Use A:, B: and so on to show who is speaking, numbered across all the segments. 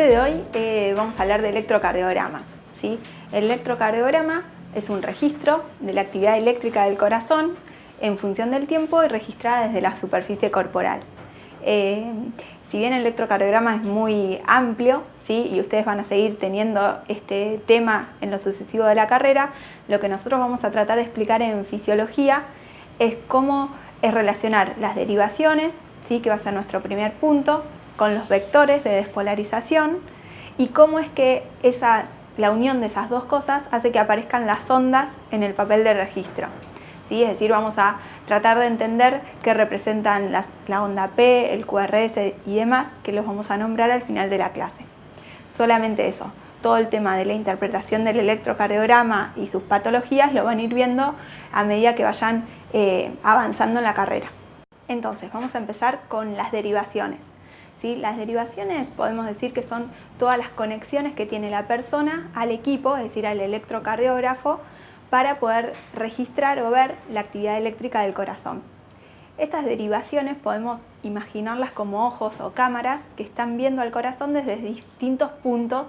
A: De hoy eh, vamos a hablar de electrocardiograma. El electrocardiograma es un registro de la actividad eléctrica del corazón en función del tiempo y registrada desde la superficie corporal. Eh, si bien el electrocardiograma es muy amplio y ustedes van a seguir teniendo este tema en lo sucesivo de la carrera, lo que nosotros vamos a tratar de explicar en fisiología es cómo es relacionar las derivaciones, ¿sí? que va a ser nuestro primer punto, con los vectores de despolarización y cómo es que la unión de esas dos cosas hace que aparezcan las ondas en el papel de registro. ¿sí? Es decir, vamos a tratar de entender qué representan la onda P, el QRS y demás, que los vamos a nombrar al final de la clase. Solamente eso, todo el tema de la interpretación del electrocardiograma y sus patologías lo van a ir viendo a medida que vayan eh, avanzando en la carrera. Entonces, vamos a empezar con las derivaciones. Las derivaciones podemos decir que son todas las conexiones que tiene la persona al equipo, es decir, al electrocardiógrafo, para poder registrar o ver la actividad eléctrica del corazón. Estas derivaciones podemos imaginarlas como ojos o cámaras que están viendo al corazón desde distintos puntos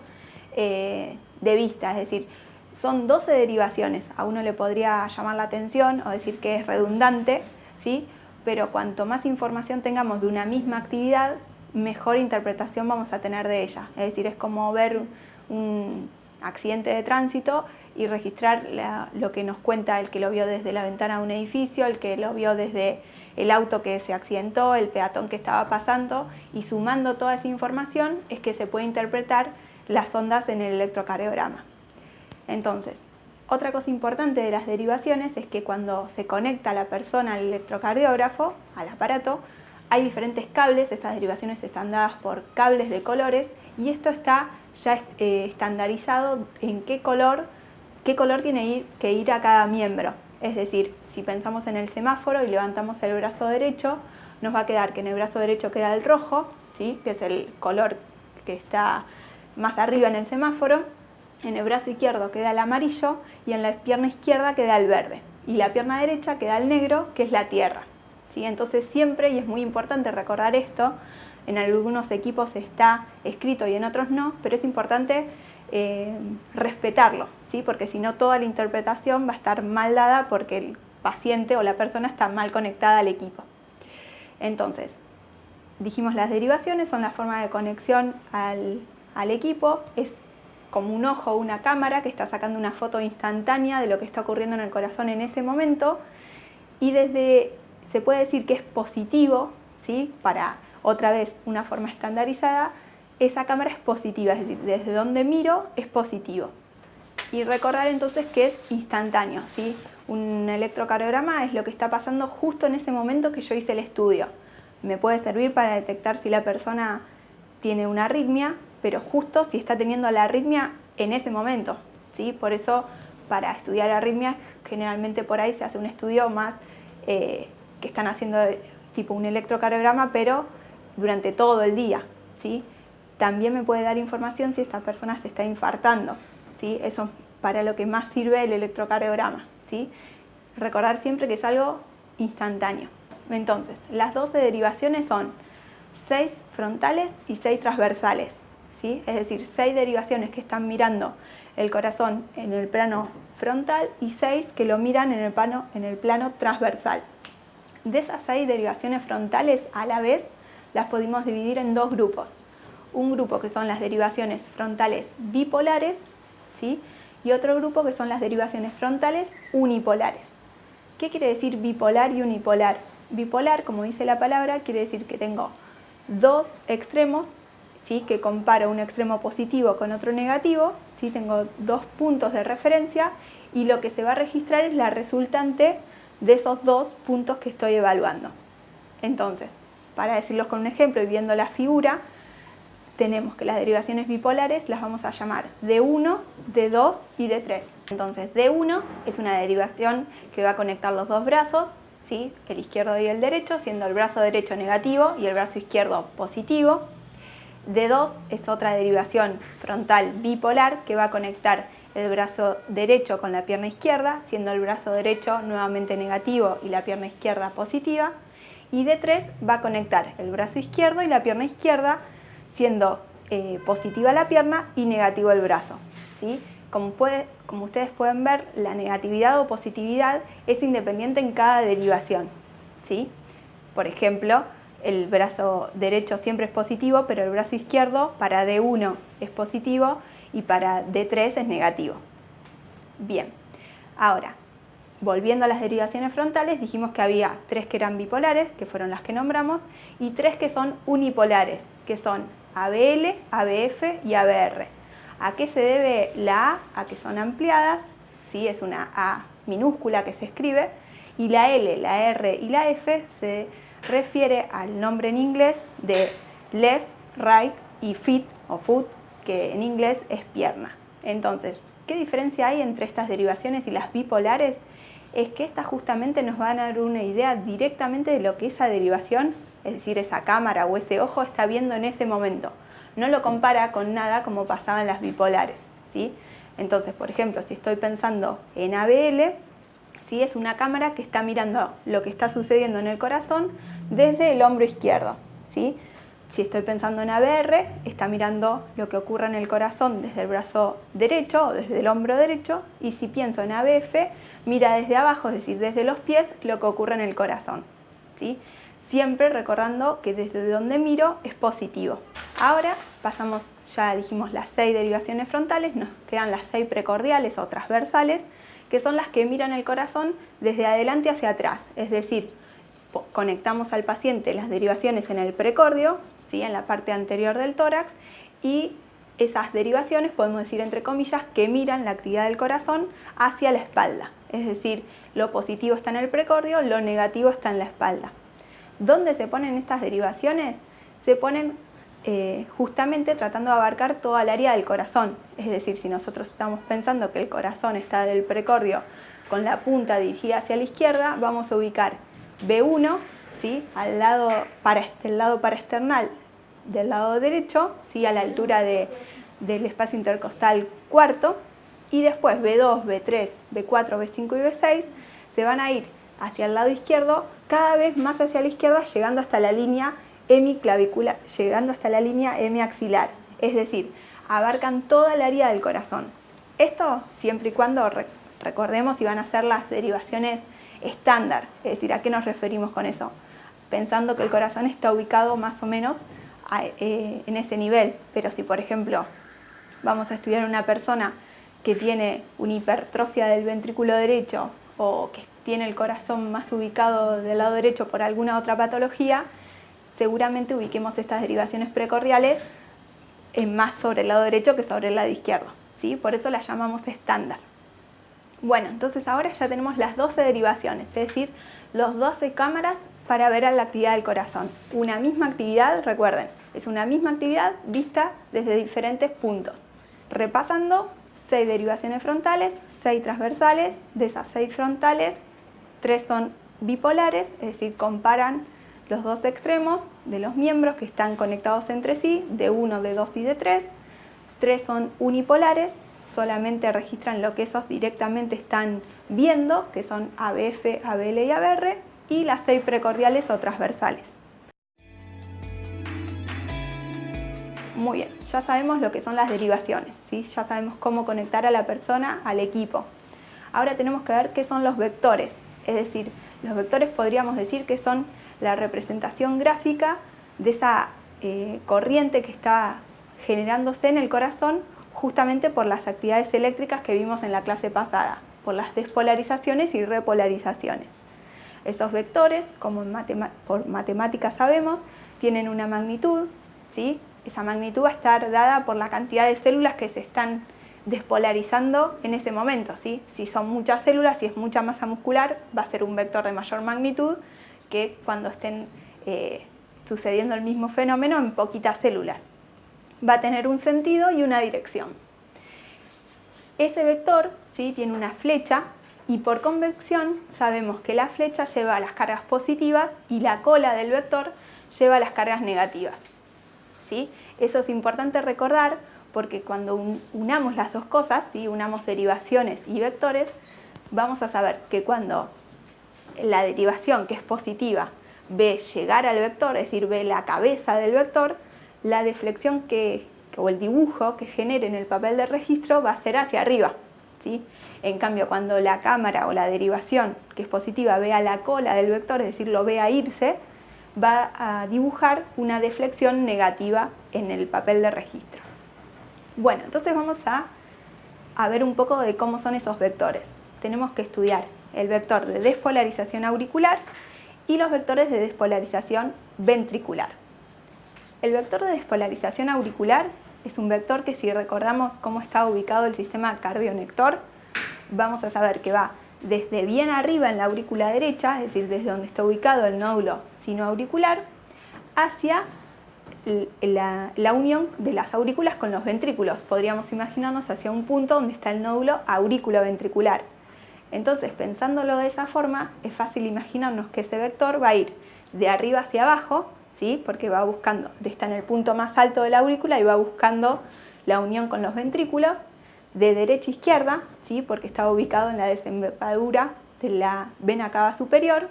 A: eh, de vista, es decir, son 12 derivaciones. A uno le podría llamar la atención o decir que es redundante, ¿sí? pero cuanto más información tengamos de una misma actividad, mejor interpretación vamos a tener de ella. Es decir, es como ver un accidente de tránsito y registrar lo que nos cuenta el que lo vio desde la ventana de un edificio, el que lo vio desde el auto que se accidentó, el peatón que estaba pasando y sumando toda esa información es que se puede interpretar las ondas en el electrocardiograma. Entonces, otra cosa importante de las derivaciones es que cuando se conecta la persona al electrocardiógrafo, al aparato, hay diferentes cables, estas derivaciones están dadas por cables de colores y esto está ya eh, estandarizado en qué color, qué color tiene que ir a cada miembro. Es decir, si pensamos en el semáforo y levantamos el brazo derecho, nos va a quedar que en el brazo derecho queda el rojo, ¿sí? que es el color que está más arriba en el semáforo, en el brazo izquierdo queda el amarillo y en la pierna izquierda queda el verde. Y la pierna derecha queda el negro, que es la tierra. Entonces siempre, y es muy importante recordar esto, en algunos equipos está escrito y en otros no, pero es importante eh, respetarlo, ¿sí? porque si no toda la interpretación va a estar mal dada porque el paciente o la persona está mal conectada al equipo. Entonces, dijimos las derivaciones son la forma de conexión al, al equipo, es como un ojo o una cámara que está sacando una foto instantánea de lo que está ocurriendo en el corazón en ese momento y desde se puede decir que es positivo, ¿sí? para otra vez una forma estandarizada, esa cámara es positiva, es decir, desde donde miro es positivo. Y recordar entonces que es instantáneo, ¿sí? un electrocardiograma es lo que está pasando justo en ese momento que yo hice el estudio. Me puede servir para detectar si la persona tiene una arritmia, pero justo si está teniendo la arritmia en ese momento. ¿sí? Por eso, para estudiar arritmias, generalmente por ahí se hace un estudio más eh, que están haciendo tipo un electrocardiograma, pero durante todo el día. ¿sí? También me puede dar información si esta persona se está infartando. ¿sí? Eso es para lo que más sirve el electrocardiograma. ¿sí? Recordar siempre que es algo instantáneo. Entonces, las 12 derivaciones son 6 frontales y 6 transversales. ¿sí? Es decir, 6 derivaciones que están mirando el corazón en el plano frontal y 6 que lo miran en el plano, en el plano transversal. De esas seis derivaciones frontales a la vez las podemos dividir en dos grupos. Un grupo que son las derivaciones frontales bipolares ¿sí? y otro grupo que son las derivaciones frontales unipolares. ¿Qué quiere decir bipolar y unipolar? Bipolar, como dice la palabra, quiere decir que tengo dos extremos ¿sí? que comparo un extremo positivo con otro negativo, ¿sí? tengo dos puntos de referencia y lo que se va a registrar es la resultante de esos dos puntos que estoy evaluando. Entonces, para decirlos con un ejemplo y viendo la figura, tenemos que las derivaciones bipolares las vamos a llamar D1, D2 y D3. Entonces, D1 es una derivación que va a conectar los dos brazos, ¿sí? el izquierdo y el derecho, siendo el brazo derecho negativo y el brazo izquierdo positivo. D2 es otra derivación frontal bipolar que va a conectar el brazo derecho con la pierna izquierda, siendo el brazo derecho nuevamente negativo y la pierna izquierda positiva. Y D3 va a conectar el brazo izquierdo y la pierna izquierda, siendo eh, positiva la pierna y negativo el brazo. ¿sí? Como, como ustedes pueden ver, la negatividad o positividad es independiente en cada derivación. ¿sí? Por ejemplo, el brazo derecho siempre es positivo, pero el brazo izquierdo para D1 es positivo y para D3 es negativo. Bien, ahora, volviendo a las derivaciones frontales, dijimos que había tres que eran bipolares, que fueron las que nombramos, y tres que son unipolares, que son ABL, ABF y ABR. ¿A qué se debe la A? A que son ampliadas, ¿sí? es una A minúscula que se escribe, y la L, la R y la F se refiere al nombre en inglés de left, right y feet o foot, que en inglés es pierna. Entonces, ¿qué diferencia hay entre estas derivaciones y las bipolares? Es que estas justamente nos van a dar una idea directamente de lo que esa derivación, es decir, esa cámara o ese ojo está viendo en ese momento. No lo compara con nada como pasaba en las bipolares. ¿sí? Entonces, por ejemplo, si estoy pensando en ABL, ¿sí? es una cámara que está mirando lo que está sucediendo en el corazón desde el hombro izquierdo. ¿sí? Si estoy pensando en ABR, está mirando lo que ocurre en el corazón desde el brazo derecho o desde el hombro derecho y si pienso en ABF, mira desde abajo, es decir, desde los pies, lo que ocurre en el corazón. ¿sí? Siempre recordando que desde donde miro es positivo. Ahora pasamos, ya dijimos las seis derivaciones frontales, nos quedan las seis precordiales o transversales, que son las que miran el corazón desde adelante hacia atrás, es decir, conectamos al paciente las derivaciones en el precordio, ¿sí? en la parte anterior del tórax, y esas derivaciones, podemos decir entre comillas, que miran la actividad del corazón hacia la espalda. Es decir, lo positivo está en el precordio, lo negativo está en la espalda. ¿Dónde se ponen estas derivaciones? Se ponen eh, justamente tratando de abarcar toda el área del corazón. Es decir, si nosotros estamos pensando que el corazón está del precordio con la punta dirigida hacia la izquierda, vamos a ubicar B1 al lado para, el lado paraesternal del lado derecho, ¿sí? a la altura del espacio intercostal cuarto, y después B2, B3, B4, B5 y B6 se van a ir hacia el lado izquierdo, cada vez más hacia la izquierda, llegando hasta la línea hemiclavicular, llegando hasta la línea hemiaxilar, es decir, abarcan toda el área del corazón. Esto siempre y cuando recordemos y van a ser las derivaciones estándar, es decir, ¿a qué nos referimos con eso? Pensando que el corazón está ubicado más o menos eh, en ese nivel, pero si por ejemplo vamos a estudiar una persona que tiene una hipertrofia del ventrículo derecho o que tiene el corazón más ubicado del lado derecho por alguna otra patología, seguramente ubiquemos estas derivaciones precordiales más sobre el lado derecho que sobre el lado izquierdo. ¿sí? Por eso las llamamos estándar. Bueno, entonces ahora ya tenemos las 12 derivaciones, es decir, los 12 cámaras para ver la actividad del corazón. Una misma actividad, recuerden, es una misma actividad vista desde diferentes puntos. Repasando, 6 derivaciones frontales, 6 transversales, de esas 6 frontales, 3 son bipolares, es decir, comparan los dos extremos de los miembros que están conectados entre sí, de 1, de 2 y de 3. 3 son unipolares, solamente registran lo que esos directamente están viendo, que son ABF, ABL y ABR, y las seis precordiales o transversales. Muy bien, ya sabemos lo que son las derivaciones, ¿sí? ya sabemos cómo conectar a la persona al equipo. Ahora tenemos que ver qué son los vectores, es decir, los vectores podríamos decir que son la representación gráfica de esa eh, corriente que está generándose en el corazón justamente por las actividades eléctricas que vimos en la clase pasada, por las despolarizaciones y repolarizaciones. Esos vectores, como por matemáticas sabemos, tienen una magnitud, ¿sí? esa magnitud va a estar dada por la cantidad de células que se están despolarizando en ese momento. ¿sí? Si son muchas células, si es mucha masa muscular, va a ser un vector de mayor magnitud que cuando estén eh, sucediendo el mismo fenómeno en poquitas células va a tener un sentido y una dirección. Ese vector ¿sí? tiene una flecha y por convección sabemos que la flecha lleva las cargas positivas y la cola del vector lleva las cargas negativas. ¿sí? Eso es importante recordar porque cuando unamos las dos cosas, ¿sí? unamos derivaciones y vectores, vamos a saber que cuando la derivación que es positiva ve llegar al vector, es decir, ve la cabeza del vector, la deflexión que o el dibujo que genere en el papel de registro va a ser hacia arriba. ¿sí? En cambio, cuando la cámara o la derivación, que es positiva, vea la cola del vector, es decir, lo vea irse, va a dibujar una deflexión negativa en el papel de registro. Bueno, entonces vamos a, a ver un poco de cómo son esos vectores. Tenemos que estudiar el vector de despolarización auricular y los vectores de despolarización ventricular. El vector de despolarización auricular es un vector que si recordamos cómo está ubicado el sistema cardionector, vamos a saber que va desde bien arriba en la aurícula derecha, es decir, desde donde está ubicado el nódulo sinoauricular, hacia la, la, unión de las aurículas con los ventrículos. Podríamos imaginarnos hacia un punto donde está el nódulo aurículo-ventricular. Entonces, pensándolo de esa forma, es fácil imaginarnos que ese vector va a ir de arriba hacia abajo, ¿sí? porque va buscando, está en el punto más alto de la aurícula y va buscando la unión con los ventrículos, de derecha a izquierda, ¿sí? porque está ubicado en la desembocadura de la vena cava superior,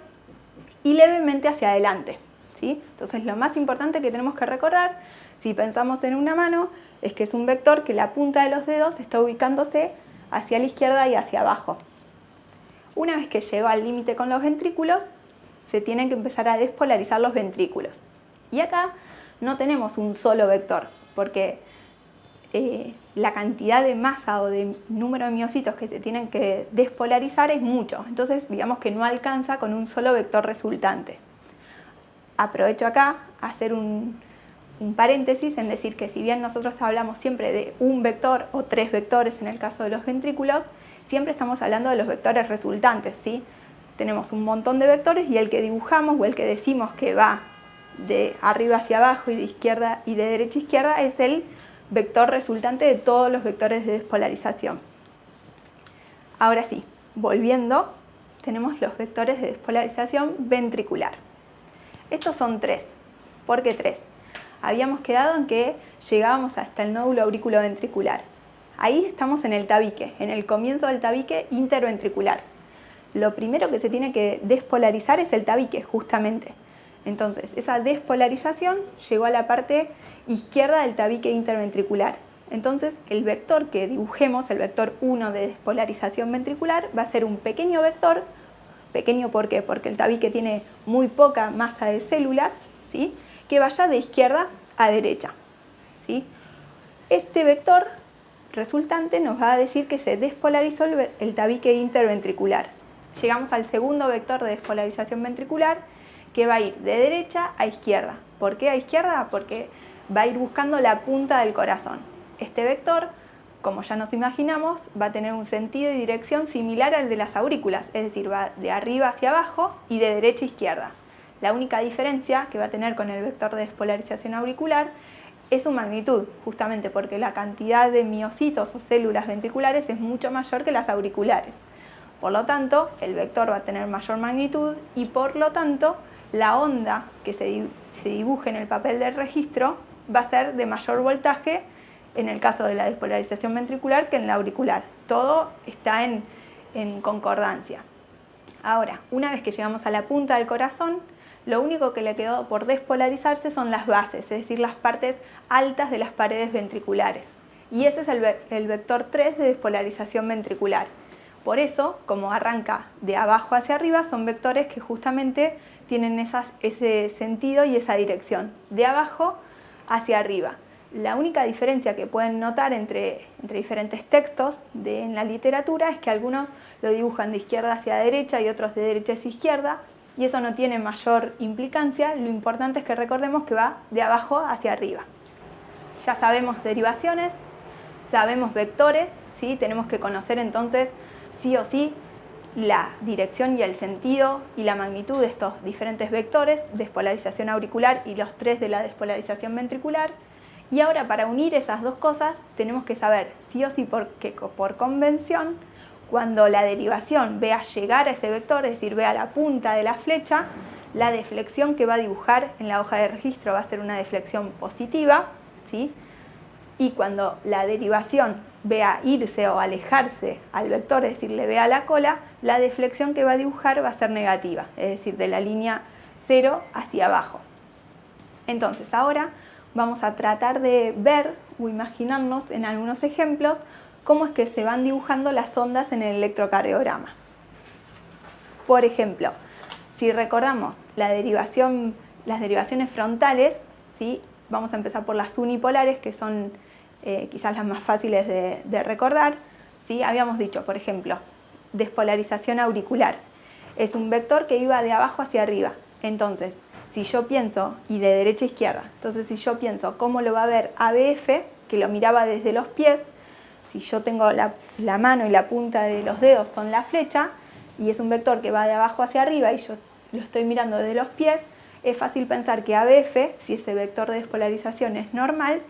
A: y levemente hacia adelante. ¿sí? Entonces lo más importante que tenemos que recordar, si pensamos en una mano, es que es un vector que la punta de los dedos está ubicándose hacia la izquierda y hacia abajo. Una vez que llegó al límite con los ventrículos, se tienen que empezar a despolarizar los ventrículos. Y acá no tenemos un solo vector, porque eh, la cantidad de masa o de número de miocitos que se tienen que despolarizar es mucho. Entonces, digamos que no alcanza con un solo vector resultante. Aprovecho acá a hacer un, un paréntesis en decir que si bien nosotros hablamos siempre de un vector o tres vectores en el caso de los ventrículos, siempre estamos hablando de los vectores resultantes, ¿sí? Tenemos un montón de vectores y el que dibujamos o el que decimos que va de arriba hacia abajo y de izquierda y de derecha a izquierda es el vector resultante de todos los vectores de despolarización. Ahora sí, volviendo, tenemos los vectores de despolarización ventricular. Estos son tres. ¿Por qué tres? Habíamos quedado en que llegábamos hasta el nódulo auriculoventricular. Ahí estamos en el tabique, en el comienzo del tabique interventricular. Lo primero que se tiene que despolarizar es el tabique, justamente. Entonces, esa despolarización llegó a la parte izquierda del tabique interventricular. Entonces, el vector que dibujemos, el vector 1 de despolarización ventricular, va a ser un pequeño vector. Pequeño ¿por? Porque el tabique tiene muy poca masa de células, ¿sí? que vaya de izquierda a derecha. ¿sí? Este vector resultante nos va a decir que se despolarizó el, tabique interventricular. Llegamos al segundo vector de despolarización ventricular que va a ir de derecha a izquierda. ¿Por qué a izquierda? Porque va a ir buscando la punta del corazón. Este vector, como ya nos imaginamos, va a tener un sentido y dirección similar al de las aurículas, es decir, va de arriba hacia abajo y de derecha a izquierda. La única diferencia que va a tener con el vector de despolarización auricular es su magnitud, justamente porque la cantidad de miocitos o células ventriculares es mucho mayor que las auriculares. Por lo tanto, el vector va a tener mayor magnitud y por lo tanto la onda que se, dibuje en el papel del registro va a ser de mayor voltaje en el caso de la despolarización ventricular que en la auricular. Todo está en, concordancia. Ahora, una vez que llegamos a la punta del corazón, lo único que le quedó por despolarizarse son las bases, es decir, las partes altas de las paredes ventriculares. Y ese es el, vector 3 de despolarización ventricular. Por eso, como arranca de abajo hacia arriba, son vectores que justamente tienen ese sentido y esa dirección, de abajo hacia arriba. La única diferencia que pueden notar entre, diferentes textos en la literatura es que algunos lo dibujan de izquierda hacia derecha y otros de derecha hacia izquierda, y eso no tiene mayor implicancia, lo importante es que recordemos que va de abajo hacia arriba. Ya sabemos derivaciones, sabemos vectores, ¿sí? tenemos que conocer entonces sí o sí la dirección y el sentido y la magnitud de estos diferentes vectores, despolarización auricular y los tres de la despolarización ventricular. Y ahora para unir esas dos cosas tenemos que saber sí o sí por, que por convención cuando la derivación vea llegar a ese vector, es decir, vea la punta de la flecha, la deflexión que va a dibujar en la hoja de registro va a ser una deflexión positiva, ¿sí? y cuando la derivación vea irse o alejarse al vector, es decir, le vea la cola, la deflexión que va a dibujar va a ser negativa, es decir, de la línea 0 hacia abajo. Entonces, ahora vamos a tratar de ver o imaginarnos en algunos ejemplos cómo es que se van dibujando las ondas en el electrocardiograma. Por ejemplo, si recordamos la derivación, las derivaciones frontales, ¿sí? vamos a empezar por las unipolares, que son eh, quizás las más fáciles de, recordar. ¿sí? Habíamos dicho, por ejemplo, despolarización auricular. Es un vector que iba de abajo hacia arriba. Entonces, si yo pienso, y de derecha a izquierda, entonces si yo pienso cómo lo va a ver ABF, que lo miraba desde los pies, si yo tengo la, la mano y la punta de los dedos son la flecha, y es un vector que va de abajo hacia arriba y yo lo estoy mirando desde los pies, es fácil pensar que ABF, si ese vector de despolarización es normal,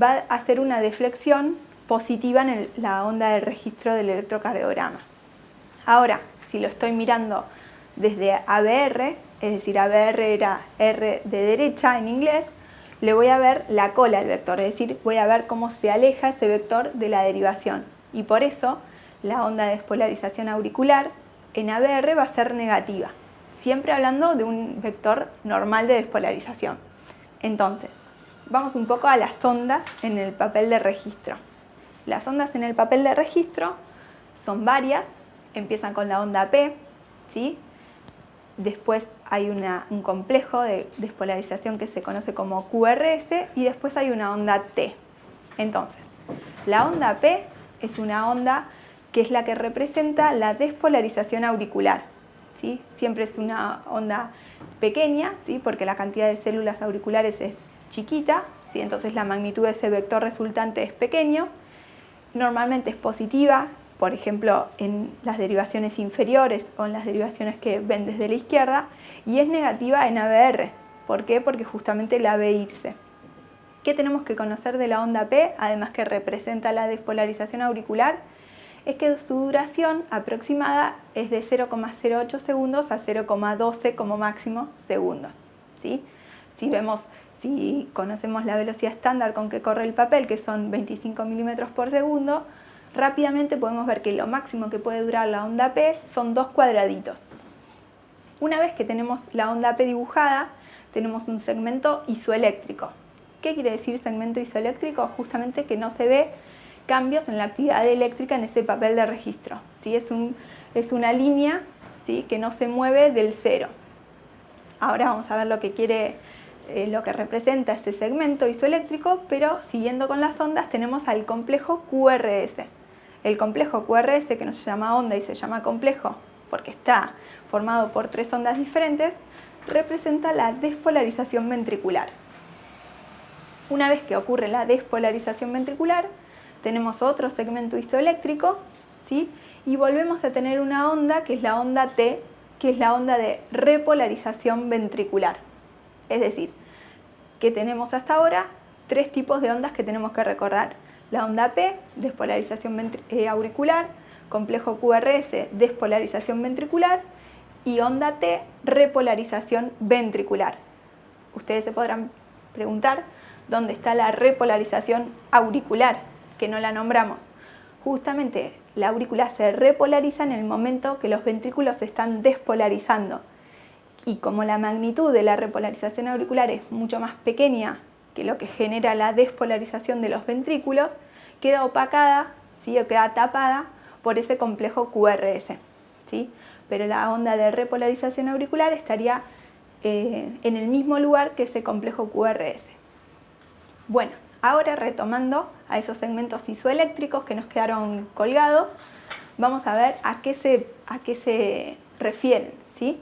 A: va a hacer una deflexión positiva en la onda del registro del electrocardiograma. Ahora, si lo estoy mirando desde ABR, es decir, ABR era R de derecha en inglés, le voy a ver la cola del vector, es decir, voy a ver cómo se aleja ese vector de la derivación. Y por eso la onda de despolarización auricular en ABR va a ser negativa, siempre hablando de un vector normal de despolarización. Entonces, vamos un poco a las ondas en el papel de registro. Las ondas en el papel de registro son varias, empiezan con la onda P, ¿sí? después hay un complejo de despolarización que se conoce como QRS y después hay una onda T. Entonces, la onda P es una onda que es la que representa la despolarización auricular. ¿sí? Siempre es una onda pequeña, ¿sí? porque la cantidad de células auriculares es chiquita, ¿sí? entonces la magnitud de ese vector resultante es pequeño. Normalmente es positiva, por ejemplo, en las derivaciones inferiores o en las derivaciones que ven desde la izquierda, y es negativa en ABR. ¿Por qué? Porque justamente la ve irse. ¿Qué tenemos que conocer de la onda P, además que representa la despolarización auricular? Es que su duración aproximada es de 0,08 segundos a 0,12 como máximo segundos. ¿sí? Si vemos si conocemos la velocidad estándar con que corre el papel, que son 25 milímetros por segundo, rápidamente podemos ver que lo máximo que puede durar la onda P son dos cuadraditos. Una vez que tenemos la onda P dibujada, tenemos un segmento isoeléctrico. ¿Qué quiere decir segmento isoeléctrico? Justamente que no se ve cambios en la actividad eléctrica en ese papel de registro. ¿sí? Es, un, es una línea que no se mueve del cero. Ahora vamos a ver lo que quiere lo que representa este segmento isoeléctrico, pero siguiendo con las ondas tenemos al complejo QRS. El complejo QRS, que no se llama onda y se llama complejo porque está formado por tres ondas diferentes, representa la despolarización ventricular. Una vez que ocurre la despolarización ventricular, tenemos otro segmento isoeléctrico, ¿sí? y volvemos a tener una onda que es la onda T, que es la onda de repolarización ventricular. Es decir, que tenemos hasta ahora tres tipos de ondas que tenemos que recordar la onda P, despolarización eh, auricular, complejo QRS, despolarización ventricular y onda T, repolarización ventricular. Ustedes se podrán preguntar dónde está la repolarización auricular, que no la nombramos. Justamente la aurícula se repolariza en el momento que los ventrículos se están despolarizando. Y como la magnitud de la repolarización auricular es mucho más pequeña que lo que genera la despolarización de los ventrículos, queda opacada ¿sí? o queda tapada por ese complejo QRS. ¿sí? Pero la onda de repolarización auricular estaría eh, en el mismo lugar que ese complejo QRS. Bueno, ahora retomando a esos segmentos isoeléctricos que nos quedaron colgados, vamos a ver a qué se, a qué se refieren. ¿sí?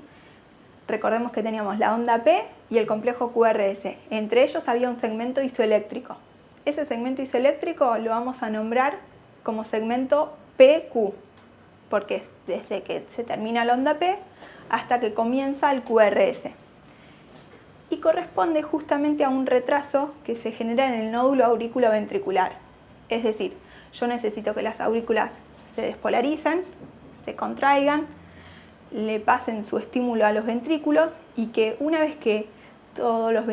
A: Recordemos que teníamos la onda P y el complejo QRS. Entre ellos había un segmento isoeléctrico. Ese segmento isoeléctrico lo vamos a nombrar como segmento PQ, porque es desde que se termina la onda P hasta que comienza el QRS. Y corresponde justamente a un retraso que se genera en el nódulo auriculoventricular. Es decir, yo necesito que las aurículas se despolaricen, se contraigan, le pasen su estímulo a los ventrículos y que una vez que, todos los,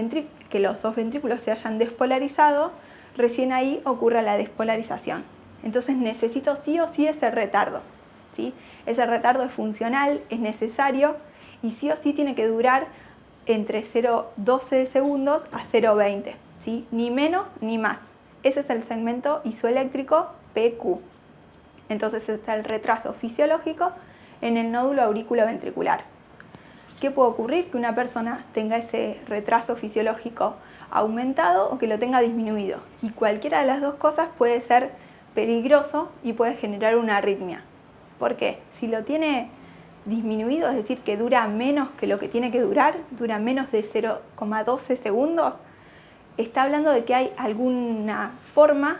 A: que los dos ventrículos se hayan despolarizado, recién ahí ocurra la despolarización. Entonces necesito sí o sí ese retardo. ¿sí? Ese retardo es funcional, es necesario y sí o sí tiene que durar entre 0,12 segundos a 0,20. ¿sí? ni menos ni más. Ese es el segmento isoeléctrico PQ. Entonces está el retraso fisiológico en el nódulo auriculoventricular. ¿Qué puede ocurrir? Que una persona tenga ese retraso fisiológico aumentado o que lo tenga disminuido. Y cualquiera de las dos cosas puede ser peligroso y puede generar una arritmia. ¿Por qué? Si lo tiene disminuido, es decir, que dura menos que lo que tiene que durar, dura menos de 0,12 segundos, está hablando de que hay alguna forma,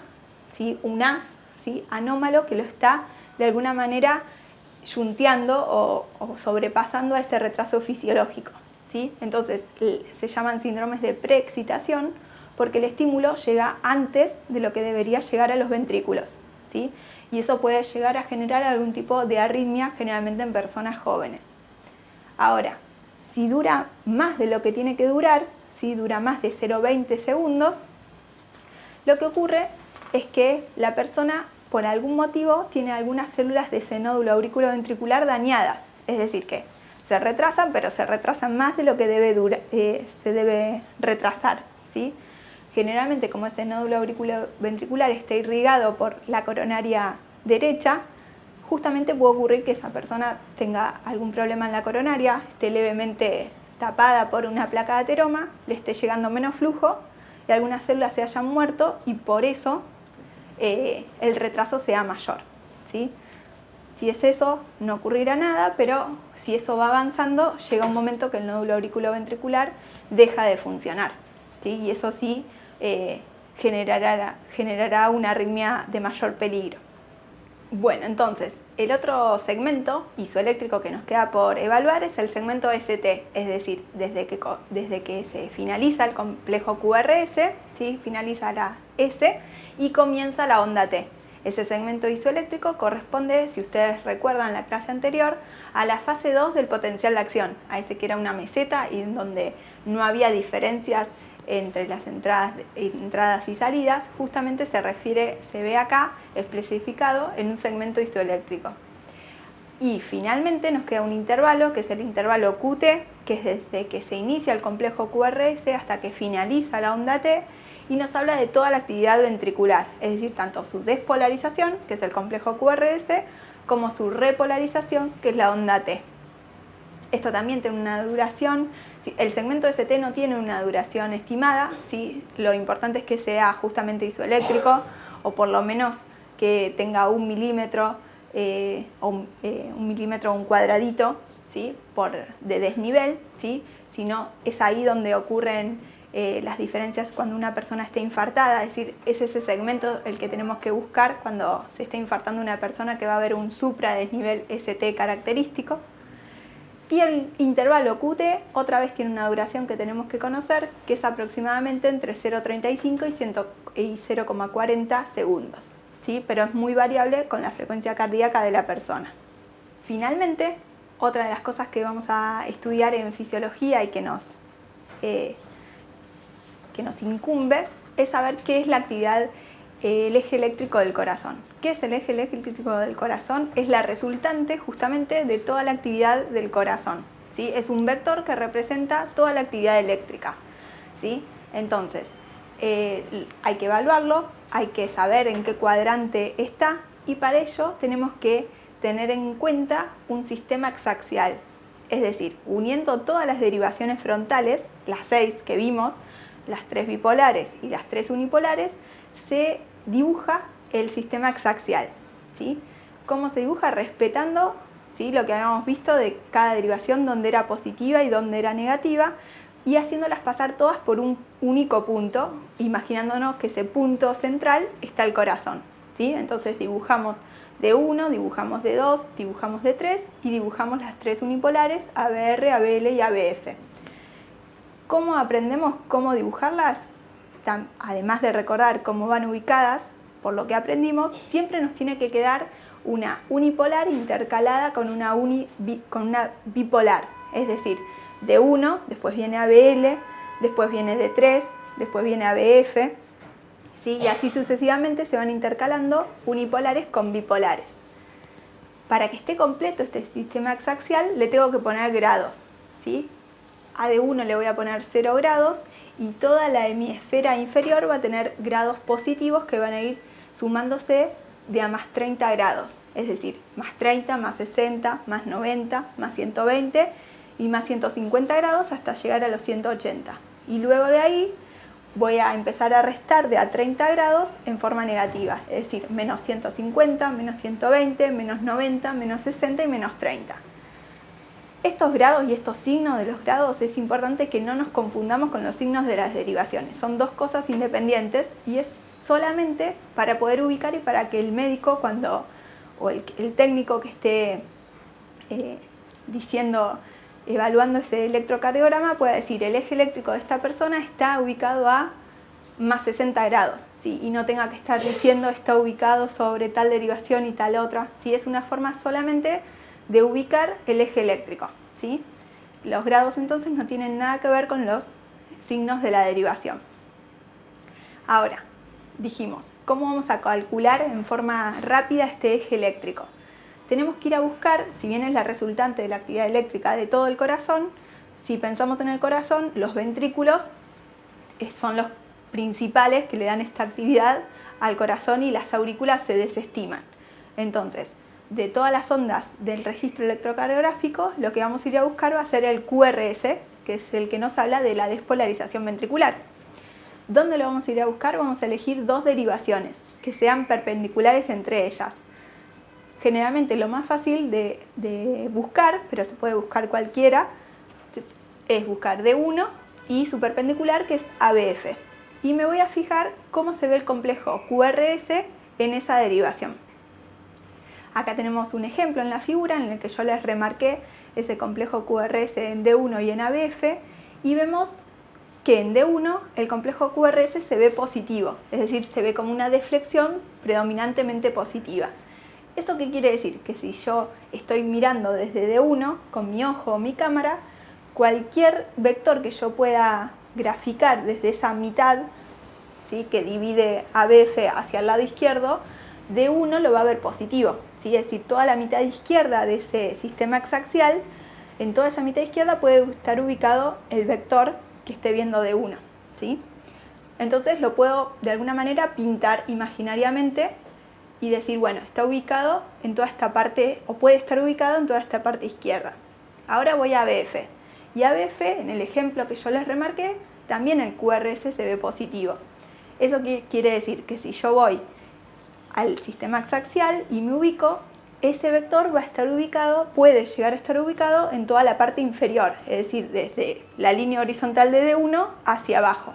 A: ¿sí? un as ¿sí? anómalo que lo está de alguna manera yunteando o, sobrepasando a ese retraso fisiológico. ¿sí? Entonces se llaman síndromes de preexcitación porque el estímulo llega antes de lo que debería llegar a los ventrículos. ¿sí? Y eso puede llegar a generar algún tipo de arritmia, generalmente en personas jóvenes. Ahora, si dura más de lo que tiene que durar, si dura más de 0,20 segundos, lo que ocurre es que la persona por algún motivo tiene algunas células de ese nódulo auriculoventricular dañadas, es decir que se retrasan, pero se retrasan más de lo que debe eh, se debe retrasar. ¿sí? Generalmente como ese nódulo auriculoventricular está irrigado por la coronaria derecha, justamente puede ocurrir que esa persona tenga algún problema en la coronaria, esté levemente tapada por una placa de ateroma, le esté llegando menos flujo y algunas células se hayan muerto y por eso eh, el retraso sea mayor. ¿sí? Si es eso, no ocurrirá nada, pero si eso va avanzando, llega un momento que el nódulo auriculoventricular deja de funcionar. ¿sí? Y eso sí eh, generará, generará una arritmia de mayor peligro. Bueno, entonces, el otro segmento isoeléctrico que nos queda por evaluar es el segmento ST, es decir, desde que, desde que se finaliza el complejo QRS, finaliza la S y comienza la onda T. Ese segmento isoeléctrico corresponde, si ustedes recuerdan la clase anterior, a la fase 2 del potencial de acción, a ese que era una meseta y en donde no había diferencias entre las entradas, entradas y salidas, justamente se refiere, se ve acá especificado en un segmento isoeléctrico. Y finalmente nos queda un intervalo, que es el intervalo QT, que es desde que se inicia el complejo QRS hasta que finaliza la onda T, y nos habla de toda la actividad ventricular, es decir, tanto su despolarización, que es el complejo QRS, como su repolarización, que es la onda T. Esto también tiene una duración el segmento ST no tiene una duración estimada, ¿sí? lo importante es que sea justamente isoeléctrico o por lo menos que tenga un milímetro eh, o eh, un milímetro un cuadradito ¿sí? por, de desnivel, ¿sí? si no es ahí donde ocurren eh, las diferencias cuando una persona está infartada, es decir, es ese segmento el que tenemos que buscar cuando se está infartando una persona que va a haber un supra desnivel ST característico. Y el intervalo QT otra vez tiene una duración que tenemos que conocer, que es aproximadamente entre 0,35 y 0,40 segundos. ¿sí? Pero es muy variable con la frecuencia cardíaca de la persona. Finalmente, otra de las cosas que vamos a estudiar en fisiología y que nos, eh, que nos incumbe es saber qué es la actividad el eje eléctrico del corazón. ¿Qué es el eje eléctrico del corazón? Es la resultante justamente de toda la actividad del corazón. ¿sí? Es un vector que representa toda la actividad eléctrica. ¿sí? Entonces, eh, hay que evaluarlo, hay que saber en qué cuadrante está y para ello tenemos que tener en cuenta un sistema exaxial. Es decir, uniendo todas las derivaciones frontales, las seis que vimos, las tres bipolares y las tres unipolares, se dibuja el sistema exaxial. ¿sí? ¿Cómo se dibuja? Respetando ¿sí? lo que habíamos visto de cada derivación donde era positiva y donde era negativa y haciéndolas pasar todas por un único punto, imaginándonos que ese punto central está el corazón. ¿sí? Entonces dibujamos de 1, dibujamos de 2, dibujamos de 3 y dibujamos las tres unipolares ABR, ABL y ABF. ¿Cómo aprendemos cómo dibujarlas? además de recordar cómo van ubicadas, por lo que aprendimos, siempre nos tiene que quedar una unipolar intercalada con una, bipolar. Es decir, de 1, después viene ABL, después viene de 3, después viene ABF, ¿sí? y así sucesivamente se van intercalando unipolares con bipolares. Para que esté completo este sistema exaxial le tengo que poner grados. ¿sí? A de 1 le voy a poner 0 grados y toda la hemisfera inferior va a tener grados positivos que van a ir sumándose de a más 30 grados, es decir, más 30, más 60, más 90, más 120 y más 150 grados hasta llegar a los 180. Y luego de ahí voy a empezar a restar de a 30 grados en forma negativa, es decir, menos 150, menos 120, menos 90, menos 60 y menos 30. Estos grados y estos signos de los grados es importante que no nos confundamos con los signos de las derivaciones. Son dos cosas independientes y es solamente para poder ubicar y para que el médico cuando o el, técnico que esté eh, diciendo, evaluando ese electrocardiograma pueda decir el eje eléctrico de esta persona está ubicado a más 60 grados ¿sí? y no tenga que estar diciendo está ubicado sobre tal derivación y tal otra. ¿sí? Es una forma solamente de ubicar el eje eléctrico. ¿sí? Los grados entonces no tienen nada que ver con los signos de la derivación. Ahora, dijimos, ¿cómo vamos a calcular en forma rápida este eje eléctrico? Tenemos que ir a buscar, si bien es la resultante de la actividad eléctrica de todo el corazón, si pensamos en el corazón, los ventrículos eh, son los principales que le dan esta actividad al corazón y las aurículas se desestiman. Entonces, de todas las ondas del registro electrocardiográfico, lo que vamos a ir a buscar va a ser el QRS, que es el que nos habla de la despolarización ventricular. ¿Dónde lo vamos a ir a buscar? Vamos a elegir dos derivaciones que sean perpendiculares entre ellas. Generalmente lo más fácil de, buscar, pero se puede buscar cualquiera, es buscar D1 y su perpendicular que es ABF. Y me voy a fijar cómo se ve el complejo QRS en esa derivación. Acá tenemos un ejemplo en la figura en el que yo les remarqué ese complejo QRS en D1 y en ABF y vemos que en D1 el complejo QRS se ve positivo, es decir, se ve como una deflexión predominantemente positiva. ¿Esto qué quiere decir? Que si yo estoy mirando desde D1 con mi ojo o mi cámara, cualquier vector que yo pueda graficar desde esa mitad ¿sí? que divide ABF hacia el lado izquierdo, D1 lo va a ver positivo. ¿sí? Es decir, toda la mitad izquierda de ese sistema exaxial, en toda esa mitad izquierda puede estar ubicado el vector que esté viendo D1. ¿sí? Entonces lo puedo de alguna manera pintar imaginariamente y decir, bueno, está ubicado en toda esta parte, o puede estar ubicado en toda esta parte izquierda. Ahora voy a ABF. Y ABF, en el ejemplo que yo les remarqué, también el QRS se ve positivo. Eso quiere decir que si yo voy al sistema axial y me ubico, ese vector va a estar ubicado, puede llegar a estar ubicado en toda la parte inferior, es decir, desde la línea horizontal de D1 hacia abajo.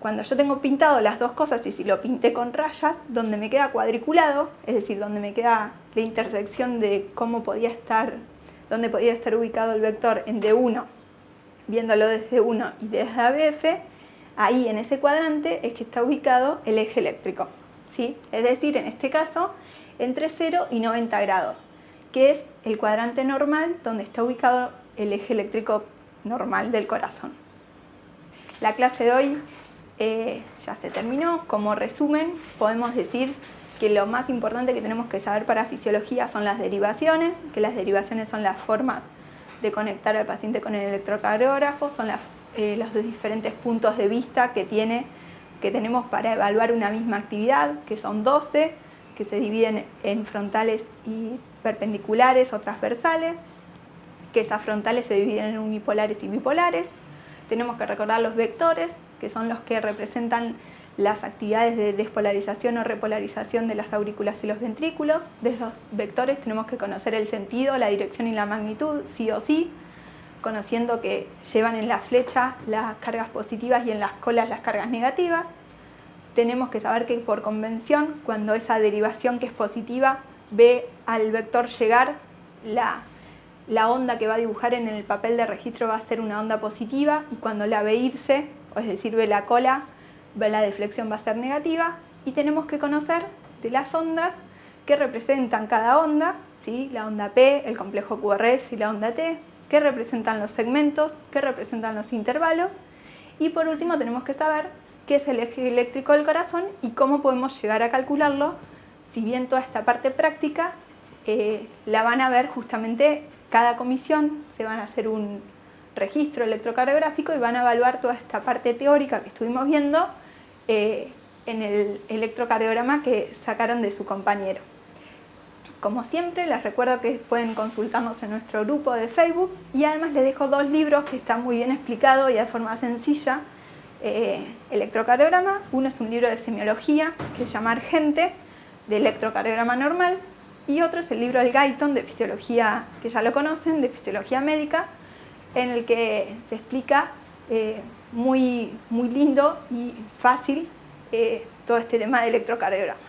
A: Cuando yo tengo pintado las dos cosas y si lo pinté con rayas, donde me queda cuadriculado, es decir, donde me queda la intersección de cómo podía estar, dónde podía estar ubicado el vector en D1, viéndolo desde 1 y desde ABF, ahí en ese cuadrante es que está ubicado el eje eléctrico. ¿Sí? Es decir, en este caso, entre 0 y 90 grados, que es el cuadrante normal donde está ubicado el eje eléctrico normal del corazón. La clase de hoy eh, ya se terminó. Como resumen, podemos decir que lo más importante que tenemos que saber para fisiología son las derivaciones, que las derivaciones son las formas de conectar al paciente con el electrocardiógrafo, son eh, los diferentes puntos de vista que tiene que tenemos para evaluar una misma actividad, que son 12, que se dividen en frontales y perpendiculares o transversales, que esas frontales se dividen en unipolares y bipolares. Tenemos que recordar los vectores, que son los que representan las actividades de despolarización o repolarización de las aurículas y los ventrículos. De esos vectores tenemos que conocer el sentido, la dirección y la magnitud, sí o sí, conociendo que llevan en la flecha las cargas positivas y en las colas las cargas negativas. Tenemos que saber que por convención, cuando esa derivación que es positiva ve al vector llegar, la, la onda que va a dibujar en el papel de registro va a ser una onda positiva y cuando la ve irse, es decir, ve la cola, ve la deflexión va a ser negativa y tenemos que conocer de las ondas que representan cada onda, ¿sí? la onda P, el complejo QRS y la onda T, qué representan los segmentos, qué representan los intervalos y por último tenemos que saber qué es el eje eléctrico del corazón y cómo podemos llegar a calcularlo, si bien toda esta parte práctica eh, la van a ver justamente cada comisión, se van a hacer un registro electrocardiográfico y van a evaluar toda esta parte teórica que estuvimos viendo eh, en el electrocardiograma que sacaron de su compañero. Como siempre, les recuerdo que pueden consultarnos en nuestro grupo de Facebook y además les dejo dos libros que están muy bien explicados y de forma sencilla. Eh, electrocardiograma, uno es un libro de semiología que se llama Argente, de electrocardiograma normal, y otro es el libro El Guyton de fisiología, que ya lo conocen, de fisiología médica, en el que se explica eh, muy, muy lindo y fácil eh, todo este tema de electrocardiograma.